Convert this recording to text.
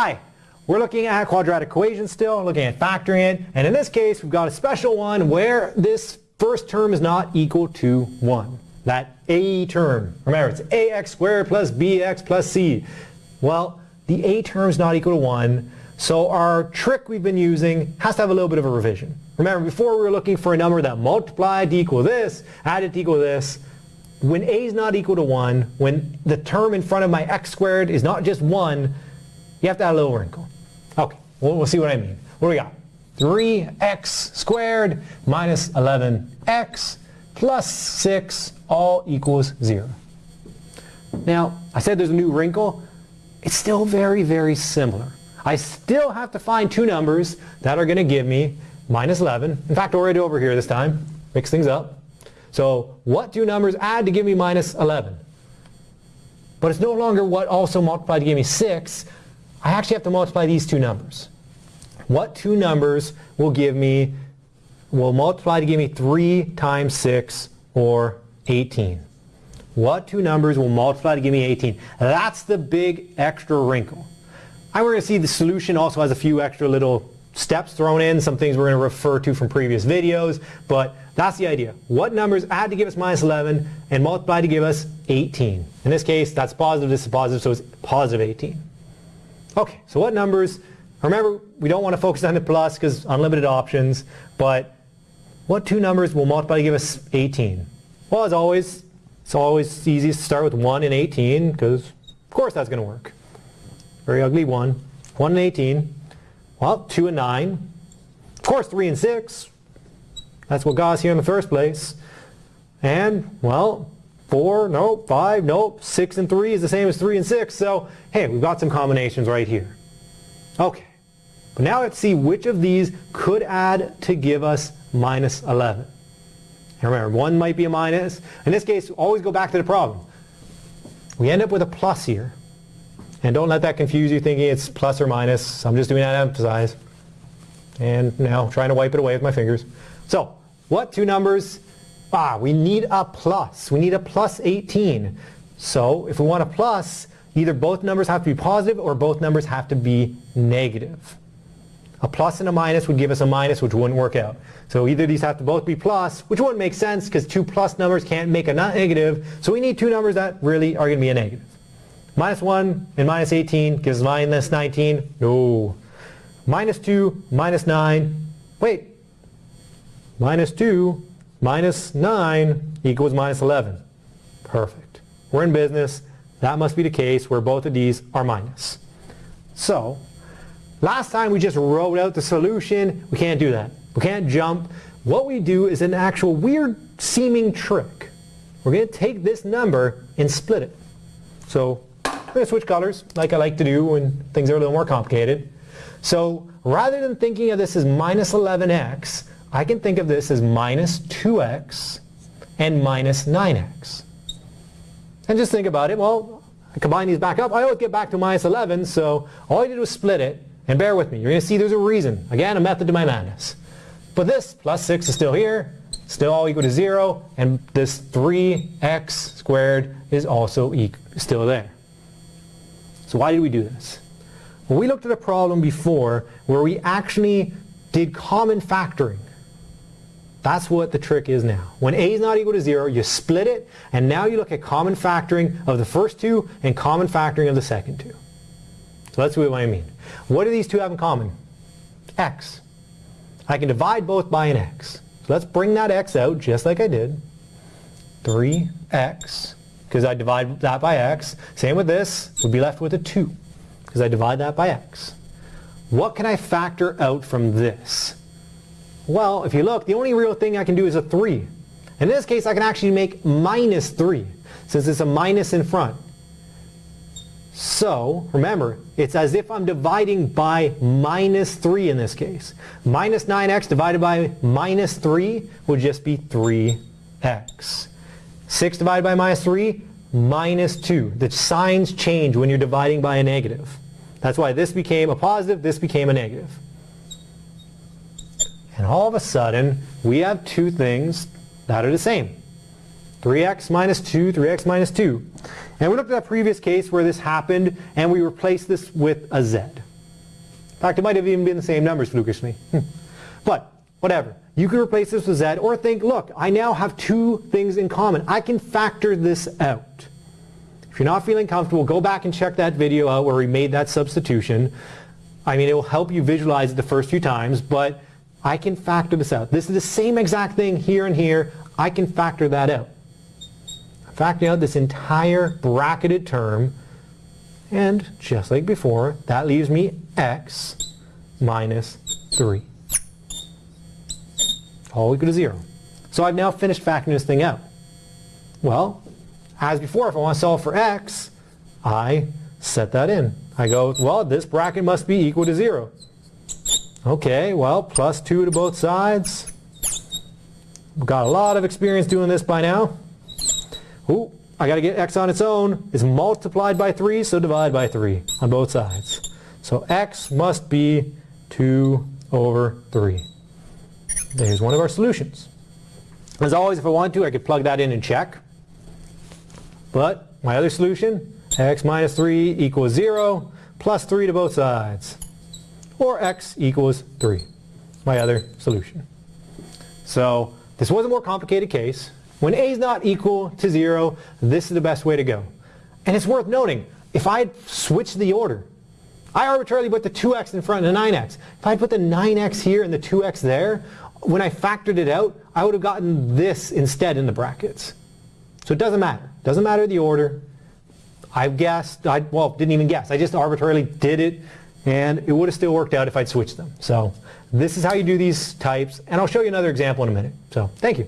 Hi, we're looking at quadratic equations still, looking at factoring it, and in this case we've got a special one where this first term is not equal to 1. That a term, remember it's ax squared plus bx plus c. Well, the a term is not equal to 1, so our trick we've been using has to have a little bit of a revision. Remember, before we were looking for a number that multiplied to equal this, added to equal this. When a is not equal to 1, when the term in front of my x squared is not just 1, you have to add a little wrinkle. Okay, we'll, we'll see what I mean. What do we got? 3x squared minus 11x plus 6 all equals 0. Now, I said there's a new wrinkle. It's still very, very similar. I still have to find two numbers that are going to give me minus 11. In fact, already over here this time. Mix things up. So what two numbers add to give me minus 11? But it's no longer what also multiplied to give me 6. I actually have to multiply these two numbers. What two numbers will give me, will multiply to give me 3 times 6 or 18? What two numbers will multiply to give me 18? That's the big extra wrinkle. And we're going to see the solution also has a few extra little steps thrown in, some things we're going to refer to from previous videos, but that's the idea. What numbers add to give us minus 11 and multiply to give us 18? In this case, that's positive, this is positive, so it's positive 18. Okay, so what numbers, remember we don't want to focus on the plus because unlimited options, but what two numbers will multiply to give us 18? Well, as always, it's always easiest to start with 1 and 18 because of course that's going to work. Very ugly 1. 1 and 18. Well, 2 and 9. Of course, 3 and 6. That's what got us here in the first place. And, well, 4, nope, 5, nope, 6 and 3 is the same as 3 and 6. So, hey, we've got some combinations right here. Okay, but now let's see which of these could add to give us minus 11. And remember, 1 might be a minus. In this case, always go back to the problem. We end up with a plus here. And don't let that confuse you thinking it's plus or minus. I'm just doing that to emphasize. And now trying to wipe it away with my fingers. So what two numbers? Ah, we need a plus. We need a plus 18. So if we want a plus, either both numbers have to be positive or both numbers have to be negative. A plus and a minus would give us a minus, which wouldn't work out. So either these have to both be plus, which wouldn't make sense because two plus numbers can't make a negative. So we need two numbers that really are going to be a negative. Minus 1 and minus 18 gives minus 19. No. Minus 2, minus 9. Wait. Minus 2, minus 9 equals minus 11. Perfect. We're in business. That must be the case where both of these are minus. So, last time we just wrote out the solution. We can't do that. We can't jump. What we do is an actual weird seeming trick. We're going to take this number and split it. So I'm going to switch colors like I like to do when things are a little more complicated. So rather than thinking of this as minus 11x, I can think of this as minus 2x and minus 9x. And just think about it. Well, I combine these back up. I always get back to minus 11, so all I did was split it. And bear with me. You're going to see there's a reason. Again, a method to my madness. But this plus 6 is still here, still all equal to 0, and this 3x squared is also still there. So why did we do this? Well, we looked at a problem before where we actually did common factoring. That's what the trick is now. When a is not equal to 0, you split it, and now you look at common factoring of the first two and common factoring of the second two. So see what I mean. What do these two have in common? x. I can divide both by an x. So let's bring that x out just like I did. 3x because I divide that by x. Same with this, we'd be left with a 2 because I divide that by x. What can I factor out from this? Well, if you look, the only real thing I can do is a 3. In this case, I can actually make minus 3 since it's a minus in front. So, remember, it's as if I'm dividing by minus 3 in this case. Minus 9x divided by minus 3 would just be 3x. 6 divided by minus 3, minus 2. The signs change when you're dividing by a negative. That's why this became a positive, this became a negative. And all of a sudden, we have two things that are the same. 3x minus 2, 3x minus 2. And we looked at that previous case where this happened, and we replaced this with a z. In fact, it might have even been the same numbers flukishly. Hmm. but whatever. You can replace this with z or think, look, I now have two things in common. I can factor this out. If you're not feeling comfortable, go back and check that video out where we made that substitution. I mean, it will help you visualize it the first few times, but I can factor this out. This is the same exact thing here and here. I can factor that out. I'm out this entire bracketed term, and just like before, that leaves me x minus 3. All equal to 0. So I've now finished factoring this thing out. Well, as before, if I want to solve for x, I set that in. I go, well, this bracket must be equal to 0. Okay, well, plus 2 to both sides. We've got a lot of experience doing this by now. Ooh, I got to get x on its own. It's multiplied by 3, so divide by 3 on both sides. So x must be 2 over 3. There's one of our solutions. As always, if I want to, I could plug that in and check. But my other solution, x minus 3 equals 0, plus 3 to both sides. Or x equals 3, my other solution. So this was a more complicated case. When a is not equal to 0, this is the best way to go. And it's worth noting, if I had switched the order, I arbitrarily put the 2x in front of the 9x. If I put the 9x here and the 2x there, when I factored it out, I would have gotten this instead in the brackets. So it doesn't matter. Doesn't matter the order. I guessed, I, well, didn't even guess. I just arbitrarily did it, and it would have still worked out if I'd switched them. So this is how you do these types, and I'll show you another example in a minute. So thank you.